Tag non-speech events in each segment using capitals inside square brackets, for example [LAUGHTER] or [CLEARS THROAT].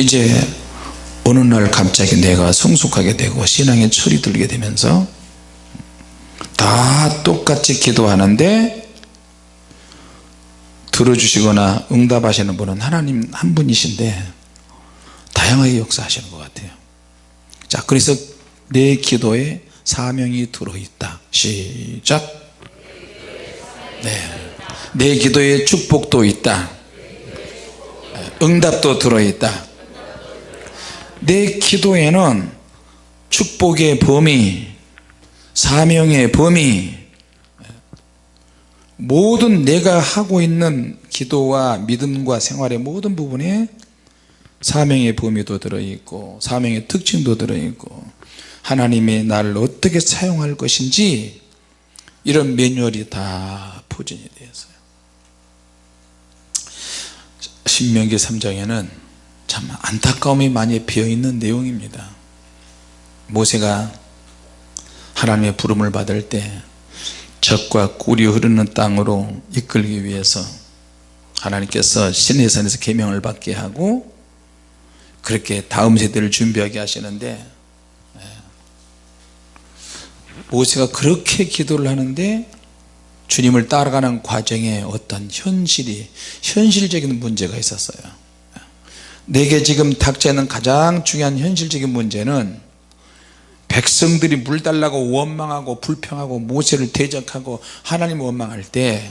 이제 어느 날 갑자기 내가 성숙하게 되고 신앙에 철이 들게 되면서 다 똑같이 기도하는데 들어주시거나 응답하시는 분은 하나님 한 분이신데 다양하게 역사하시는 것 같아요. 자 그래서 내 기도에 사명이 들어있다. 시작. 네. 내 기도에 축복도 있다. 응답도 들어있다 내 기도에는 축복의 범위 사명의 범위 모든 내가 하고 있는 기도와 믿음과 생활의 모든 부분에 사명의 범위도 들어있고 사명의 특징도 들어있고 하나님이 나를 어떻게 사용할 것인지 이런 매뉴얼이 다 포진이 되어 있어요. 신명기 3장에는 참 안타까움이 많이 비어있는 내용입니다 모세가 하나님의 부름을 받을 때 적과 꿀이 흐르는 땅으로 이끌기 위해서 하나님께서 신의 산에서 계명을 받게 하고 그렇게 다음 세대를 준비하게 하시는데 예. 모세가 그렇게 기도를 하는데 주님을 따라가는 과정에 어떤 현실이 현실적인 문제가 있었어요 내게 지금 닥쳐있는 가장 중요한 현실적인 문제는 백성들이 물 달라고 원망하고 불평하고 모세를 대적하고 하나님 원망할 때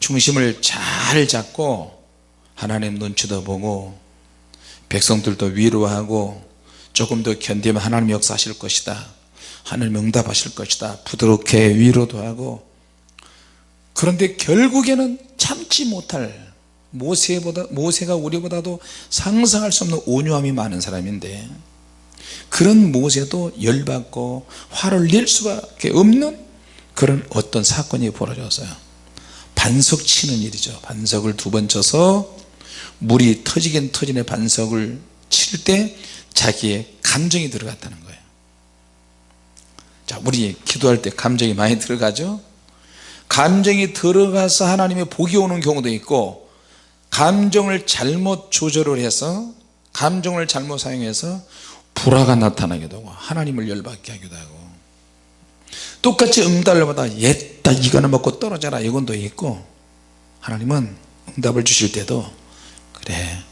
중심을 잘 잡고 하나님 눈치도 보고 백성들도 위로하고 조금 더 견디면 하나님 역사하실 것이다. 하나님 응답하실 것이다. 부드럽게 위로도 하고 그런데 결국에는 참지 못할 모세보다 모세가 우리보다도 상상할 수 없는 온유함이 많은 사람인데 그런 모세도 열받고 화를 낼 수밖에 없는 그런 어떤 사건이 벌어졌어요. 반석 치는 일이죠. 반석을 두 번 쳐서 물이 터지긴 터지네 반석을 칠 때 자기의 감정이 들어갔다는 거예요. 자 우리 기도할 때 감정이 많이 들어가죠? 감정이 들어가서 하나님의 복이 오는 경우도 있고 감정을 잘못 조절을 해서 감정을 잘못 사용해서 불화가 나타나기도 하고 하나님을 열받게 하기도 하고. 똑같이 응답을마다 옛다 이거는 먹고 떨어져라 이건도 있고 하나님은 응답을 주실 때도 그래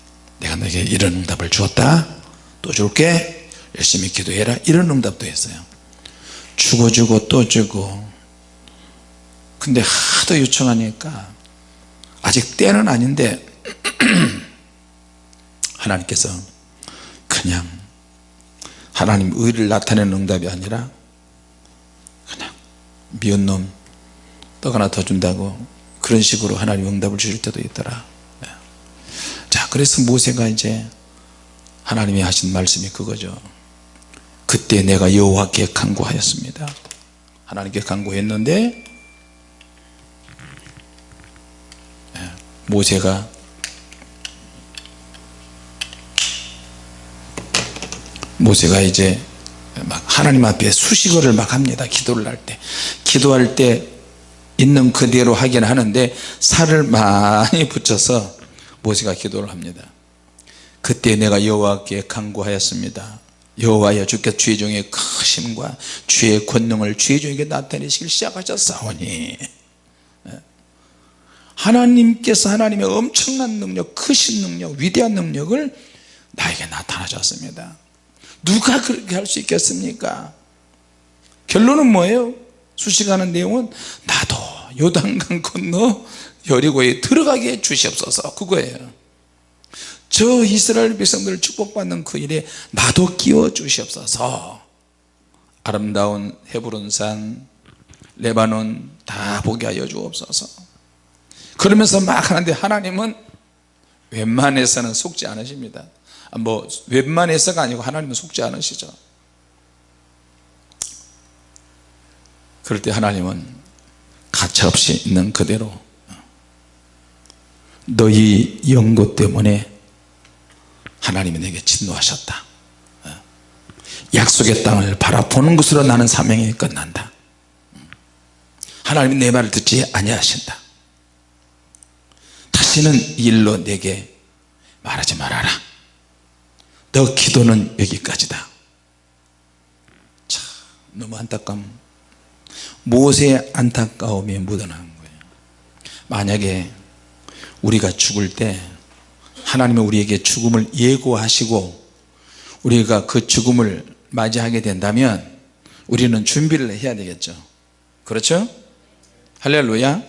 내가 너에게 이런 응답을 주었다 또 줄게 열심히 기도해라 이런 응답도 했어요. 죽어주고 또 주고. 근데 하도 요청하니까 아직 때는 아닌데 [CLEARS THROAT] 하나님께서 그냥 하나님 의를 나타내는 응답이 아니라 그냥 미운 놈 떡 하나 더 준다고 그런 식으로 하나님 응답을 주실 때도 있더라. 네. 자 그래서 모세가 이제 하나님이 하신 말씀이 그거죠. 그때 내가 여호와께 간구하였습니다. 하나님께 간구했는데 모세가 모세가 이제 막 하나님 앞에 수식어를 막 합니다. 기도를 할 때. 기도할 때 있는 그대로 하긴 하는데 살을 많이 붙여서 모세가 기도를 합니다. 그때 내가 여호와께 간구하였습니다. 여호와여 주께서 주의 종의 크심과 주의 권능을 주의 종에게 나타내시길 시작하셨사오니. 하나님께서 하나님의 엄청난 능력 크신 능력 위대한 능력을 나에게 나타나셨습니다 누가 그렇게 할 수 있겠습니까? 결론은 뭐예요? 수식하는 내용은 나도 요단강 건너 여리고에 들어가게 주시옵소서. 그거예요. 저 이스라엘 백성들을 축복받는 그 일에 나도 끼워 주시옵소서. 아름다운 헤브론산 레바논 다 보게 하여 주옵소서. 그러면서 막 하는데 하나님은 웬만해서는 속지 않으십니다 뭐 웬만해서가 아니고 하나님은 속지 않으시죠 그럴 때 하나님은 가차없이 있는 그대로 너희 연고 때문에 하나님이 내게 진노하셨다. 약속의 땅을 바라보는 것으로 나는 사명이 끝난다. 하나님이 내 말을 듣지 아니하신다. 다시는 일로 내게 말하지 말아라 너 기도는 여기까지다. 참 너무 안타까움. 모세의 안타까움이 묻어나는 거예요? 만약에 우리가 죽을 때 하나님은 우리에게 죽음을 예고하시고 우리가 그 죽음을 맞이하게 된다면 우리는 준비를 해야 되겠죠. 그렇죠? 할렐루야.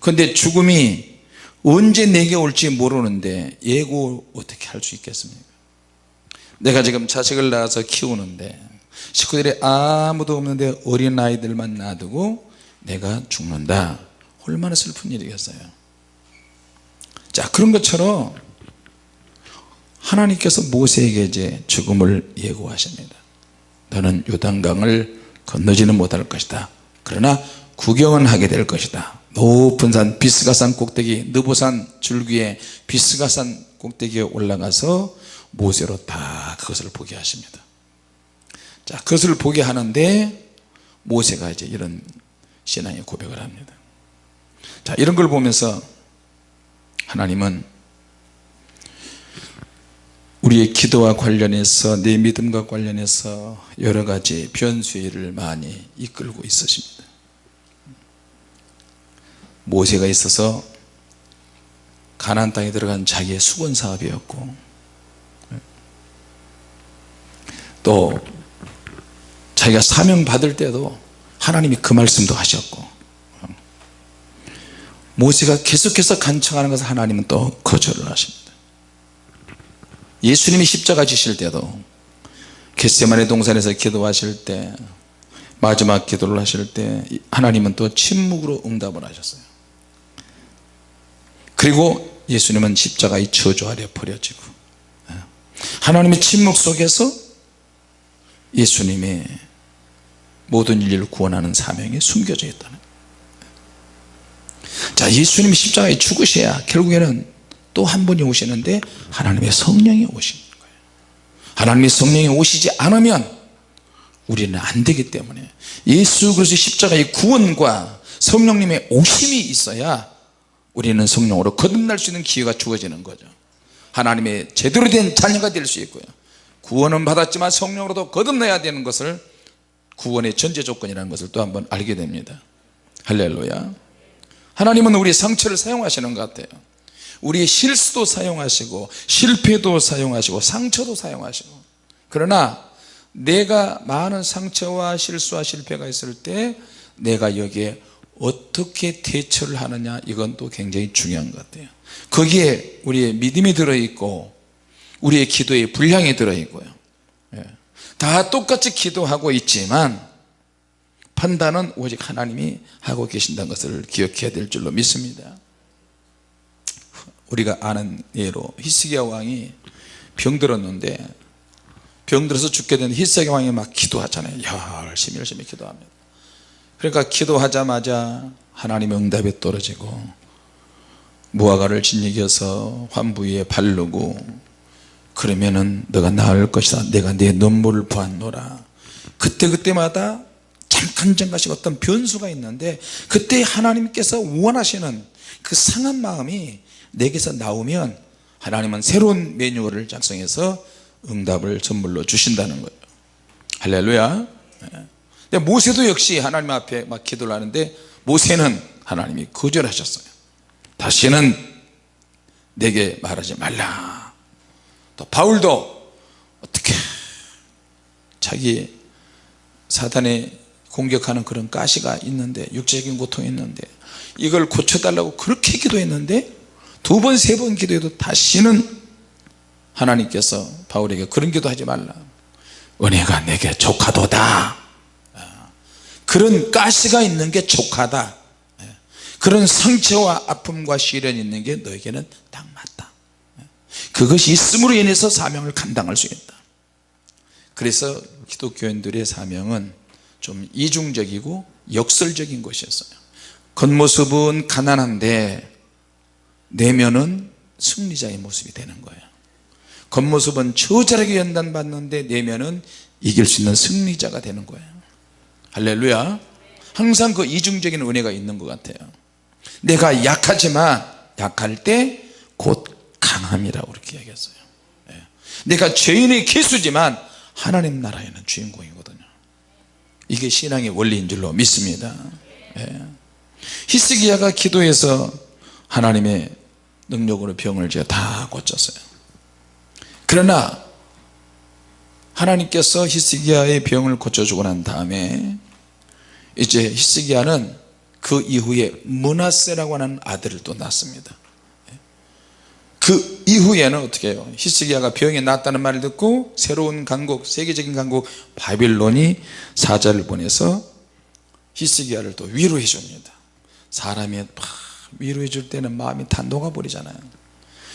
근데 죽음이 언제 내게 올지 모르는데 예고 어떻게 할 수 있겠습니까 내가 지금 자식을 낳아서 키우는데 식구들이 아무도 없는데 어린 아이들만 놔두고 내가 죽는다. 얼마나 슬픈 일이겠어요. 자 그런 것처럼 하나님께서 모세에게 이제 죽음을 예고하십니다. 너는 요단강을 건너지는 못할 것이다. 그러나 구경은 하게 될 것이다. 높은 산 비스가산 꼭대기 느보산 줄기에 비스가산 꼭대기에 올라가서 모세로 다 그것을 보게 하십니다. 자 그것을 보게 하는데 모세가 이제 이런 신앙의 고백을 합니다. 자 이런 걸 보면서 하나님은 우리의 기도와 관련해서 내 믿음과 관련해서 여러 가지 변수를 많이 이끌고 있으십니다. 모세가 있어서 가나안 땅에 들어간 자기의 수건 사업이었고 또 자기가 사명 받을 때도 하나님이 그 말씀도 하셨고 모세가 계속해서 간청하는 것을 하나님은 또 거절을 하십니다. 예수님이 십자가 지실 때도 겟세마네 동산에서 기도하실 때 마지막 기도를 하실 때 하나님은 또 침묵으로 응답을 하셨어요. 그리고 예수님은 십자가의 저주 아래 버려지고 하나님의 침묵 속에서 예수님의 모든 인류를 구원하는 사명이 숨겨져 있다는 자 예수님이 십자가에 죽으셔야 결국에는 또 한 분이 오시는데 하나님의 성령이 오시는 거예요. 하나님의 성령이 오시지 않으면 우리는 안 되기 때문에 예수 그리스도 십자가의 구원과 성령님의 오심이 있어야 우리는 성령으로 거듭날 수 있는 기회가 주어지는 거죠. 하나님의 제대로 된 자녀가 될 수 있고요 구원은 받았지만 성령으로도 거듭나야 되는 것을 구원의 전제 조건이라는 것을 또 한번 알게 됩니다. 할렐루야. 하나님은 우리 상처를 사용하시는 것 같아요. 우리의 실수도 사용하시고 실패도 사용하시고 상처도 사용하시고. 그러나 내가 많은 상처와 실수와 실패가 있을 때 내가 여기에 어떻게 대처를 하느냐 이건 또 굉장히 중요한 것 같아요. 거기에 우리의 믿음이 들어있고 우리의 기도의 분량이 들어있고요. 예. 다 똑같이 기도하고 있지만 판단은 오직 하나님이 하고 계신다는 것을 기억해야 될 줄로 믿습니다. 우리가 아는 예로 히스기야 왕이 병들었는데 병들어서 죽게 된 히스기야 왕이 막 기도하잖아요. 열심히 열심히 기도합니다. 그러니까 기도하자마자 하나님의 응답이 떨어지고 무화과를 진이겨서 환부 위에 바르고 그러면은 너가 나을 것이다. 내가 내 눈물을 보았노라. 그때그때마다 잠깐 잠깐씩 어떤 변수가 있는데 그때 하나님께서 원하시는 그 상한 마음이 내게서 나오면 하나님은 새로운 매뉴얼을 작성해서 응답을 선물로 주신다는 거예요. 할렐루야. 네. 모세도 역시 하나님 앞에 막 기도를 하는데 모세는 하나님이 거절하셨어요. 다시는 내게 말하지 말라 또 바울도 어떻게 자기 사단의 공격하는 그런 가시가 있는데 육체적인 고통이 있는데 이걸 고쳐달라고 그렇게 기도했는데 두 번 세 번 기도해도 다시는 하나님께서 바울에게 그런 기도하지 말라. 은혜가 내게 족하도다. 그런 가시가 있는 게 족하다. 그런 상처와 아픔과 시련이 있는 게 너에게는 딱 맞다 그것이 있음으로 인해서 사명을 감당할 수 있다. 그래서 기독교인들의 사명은 좀 이중적이고 역설적인 것이었어요. 겉모습은 가난한데 내면은 승리자의 모습이 되는 거예요. 겉모습은 처절하게 연단받는데 내면은 이길 수 있는 승리자가 되는 거예요. 할렐루야. 항상 그 이중적인 은혜가 있는 것 같아요. 내가 약하지만 약할 때 곧 강함이라고 그렇게 얘기했어요. 예. 내가 죄인의 개수지만 하나님 나라에는 주인공이거든요. 이게 신앙의 원리인 줄로 믿습니다. 예. 히스기야가 기도해서 하나님의 능력으로 병을 제가 다 고쳤어요. 그러나 하나님께서 히스기야의 병을 고쳐주고 난 다음에 이제 히스기야는 그 이후에 문하세라고 하는 아들을 또 낳습니다 그 이후에는 어떻게 해요? 히스기야가 병이 낫다는 말을 듣고 새로운 강국 세계적인 강국 바빌론이 사자를 보내서 히스기야를 또 위로해 줍니다. 사람이 막 위로해 줄 때는 마음이 다 녹아버리잖아요.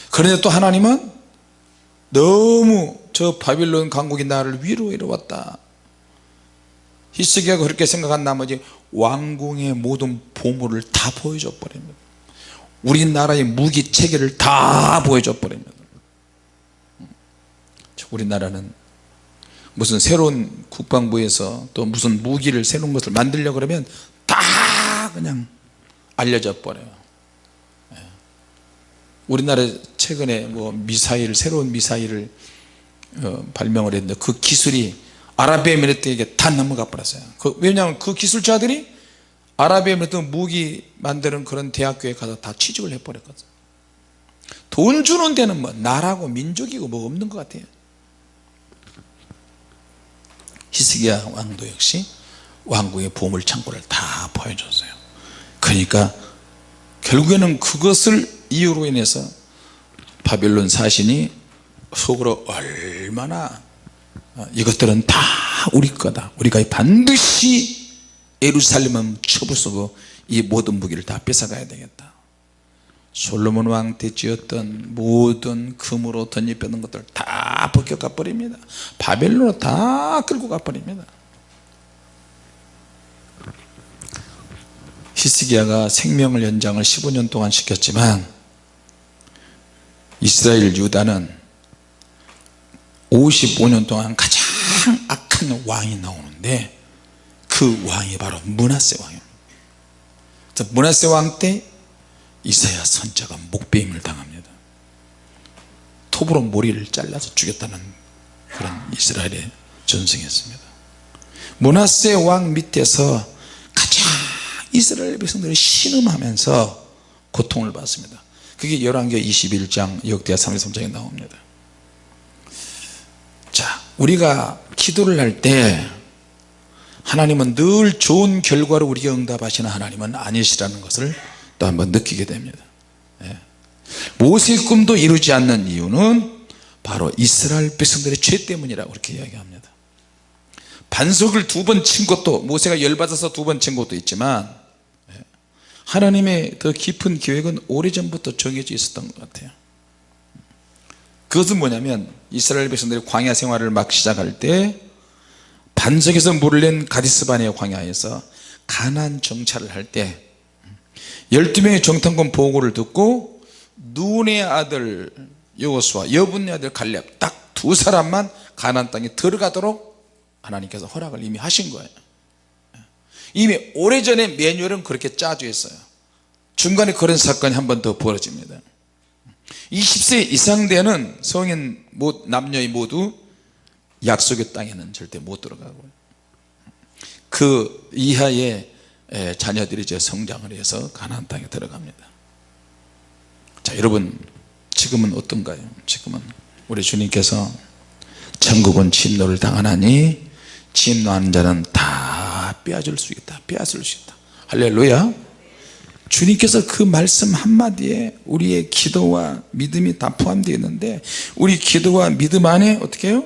그런데 또 하나님은 너무 저 바빌론 강국이 나를 위로해 왔다. 히스기야가 그렇게 생각한 나머지 왕궁의 모든 보물을 다 보여줘 버립니다 우리나라의 무기 체계를 다 보여줘 버립니다. 우리나라는 무슨 새로운 국방부에서 또 무슨 무기를 새로운 것을 만들려고 그러면 다 그냥 알려져 버려요. 예. 우리나라 최근에 뭐 미사일 새로운 미사일을 어, 발명을 했는데 그 기술이 아랍에미리트에게 다 넘어가 버렸어요. 그, 왜냐하면 그 기술자들이 아랍에미리트 무기 만드는 그런 대학교에 가서 다 취직을 해버렸거든. 돈 주는 데는 뭐 나라고 민족이고 뭐 없는 것 같아요. 히스기야 왕도 역시 왕국의 보물 창고를 다 보여줬어요. 그러니까 결국에는 그것을 이유로 인해서 바빌론 사신이 속으로 얼마나 어, 이것들은 다 우리 거다. 우리가 반드시 예루살렘은 쳐부수고 이 모든 무기를 다 뺏어가야 되겠다. 솔로몬 왕 때 지었던 모든 금으로 덧입혔던 것들 다 벗겨가 버립니다. 바벨론으로 다 끌고 가 버립니다. 히스기야가 생명을 연장을 15년 동안 시켰지만 이스라엘 유다는 55년 동안 가장 악한 왕이 나오는데 그 왕이 바로 문하세 왕입니다 문하세 왕 때 이사야 선자가 목배임을 당합니다. 톱으로 머리를 잘라서 죽였다는 그런 이스라엘의 전승이었습니다. 문하세 왕 밑에서 가장 이스라엘 백성들이 신음하면서 고통을 받습니다. 그게 열왕기 21장 역대하 33장에 나옵니다. 자 우리가 기도를 할때 하나님은 늘 좋은 결과로 우리에게 응답하시는 하나님은 아니시라는 것을 또 한번 느끼게 됩니다 예. 모세의 꿈도 이루지 않는 이유는 바로 이스라엘 백성들의 죄 때문이라고 그렇게 이야기합니다 반석을 두 번 친 것도 모세가 열받아서 두 번 친 것도 있지만 예. 하나님의 더 깊은 계획은 오래전부터 정해져 있었던 것 같아요 그것은 뭐냐면 이스라엘 백성들이 광야 생활을 막 시작할 때 반석에서 물을 낸 가디스바네의 광야에서 가난 정찰을 할 때 12명의 정탐관 보고를 듣고 눈의 아들 여호수아 여분의 아들 갈렙 딱 두 사람만 가난 땅에 들어가도록 하나님께서 허락을 이미 하신 거예요. 이미 오래전에 매뉴얼은 그렇게 짜져 있어요. 중간에 그런 사건이 한 번 더 벌어집니다. 20세 이상 되는 성인 남녀의 모두 약속의 땅에는 절대 못 들어가고요 그 이하의 자녀들이 이제 성장을 해서 가나안 땅에 들어갑니다. 자 여러분 지금은 어떤가요? 지금은 우리 주님께서 천국은 진노를 당하나니 진노하는 자는 다 빼앗을 수 있다 빼앗을 수 있다. 할렐루야. 주님께서 그 말씀 한마디에 우리의 기도와 믿음이 다 포함되어 있는데 우리 기도와 믿음 안에 어떻게 해요?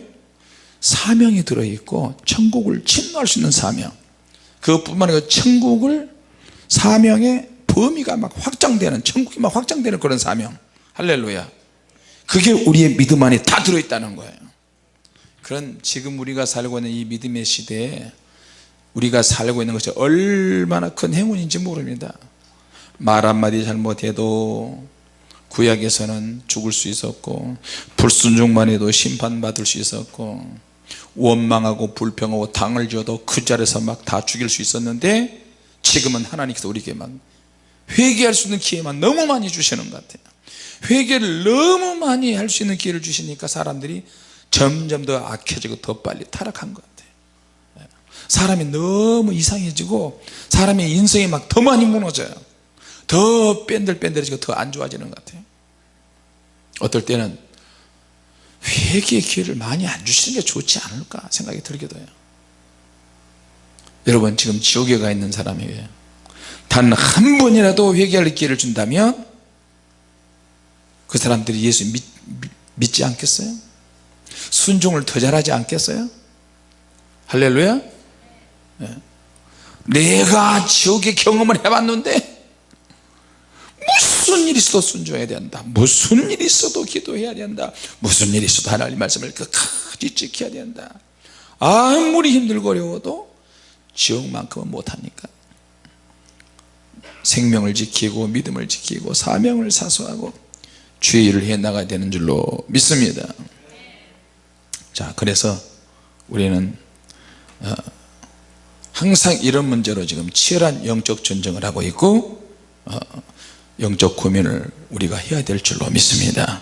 사명이 들어있고 천국을 침노할 수 있는 사명. 그것뿐만 아니라 천국을 사명의 범위가 막 확장되는 천국이 막 확장되는 그런 사명. 할렐루야. 그게 우리의 믿음 안에 다 들어있다는 거예요. 그런 지금 우리가 살고 있는 이 믿음의 시대에 우리가 살고 있는 것이 얼마나 큰 행운인지 모릅니다. 말 한마디 잘못해도 구약에서는 죽을 수 있었고 불순종만 해도 심판받을 수 있었고 원망하고 불평하고 당을 지어도 그 자리에서 막 다 죽일 수 있었는데 지금은 하나님께서 우리에게 막 회개할 수 있는 기회만 너무 많이 주시는 것 같아요. 회개를 너무 많이 할 수 있는 기회를 주시니까 사람들이 점점 더 악해지고 더 빨리 타락한 것 같아요. 예. 사람이 너무 이상해지고 사람의 인성이 막 더 많이 무너져요. 더 뺀들뺀들해지고 더 안 좋아지는 것 같아요. 어떨 때는 회개의 기회를 많이 안 주시는 게 좋지 않을까 생각이 들기도 해요 여러분 지금 지옥에 가 있는 사람에게 단 한 번이라도 회개할 기회를 준다면 그 사람들이 예수 믿, 믿지 않겠어요? 순종을 더 잘하지 않겠어요? 할렐루야 네. 내가 지옥의 경험을 해봤는데 있어도 순종해야 된다. 무슨 일이 있어도 기도해야 된다. 무슨 일이 있어도 하나님 말씀을 끝까지 지켜야 된다. 아무리 힘들고 어려워도 지옥만큼은 못하니까. 생명을 지키고 믿음을 지키고 사명을 사수하고 주의 일을 해 나가야 되는 줄로 믿습니다. 자 그래서 우리는 어, 항상 이런 문제로 지금 치열한 영적 전쟁을 하고 있고 어, 영적 고민을 우리가 해야 될 줄로 믿습니다.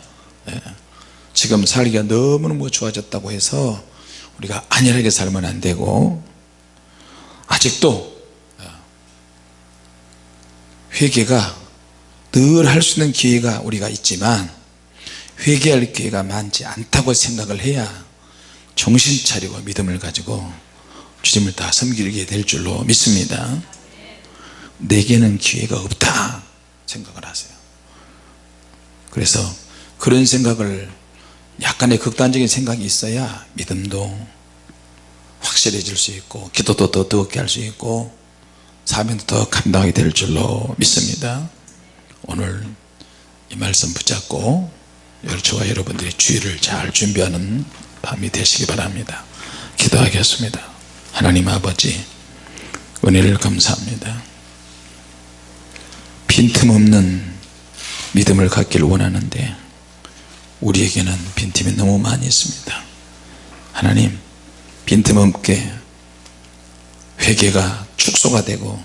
예. 지금 살기가 너무너무 좋아졌다고 해서 우리가 안일하게 살면 안 되고 아직도 회개가 늘 할 수 있는 기회가 우리가 있지만 회개할 기회가 많지 않다고 생각을 해야 정신 차리고 믿음을 가지고 주님을 다 섬기게 될 줄로 믿습니다. 내게는 기회가 없다 생각을 하세요. 그래서 그런 생각을 약간의 극단적인 생각이 있어야 믿음도 확실해질 수 있고 기도도 더 뜨겁게 할 수 있고 사명도 더 감당하게 될 줄로 믿습니다. 오늘 이 말씀 붙잡고 저와 여러분들이 주의를 잘 준비하는 밤이 되시기 바랍니다. 기도하겠습니다. 하나님 아버지 은혜를 감사합니다 빈틈없는 믿음을 갖길 원하는데 우리에게는 빈틈이 너무 많이 있습니다. 하나님 빈틈없게 회개가 축소가 되고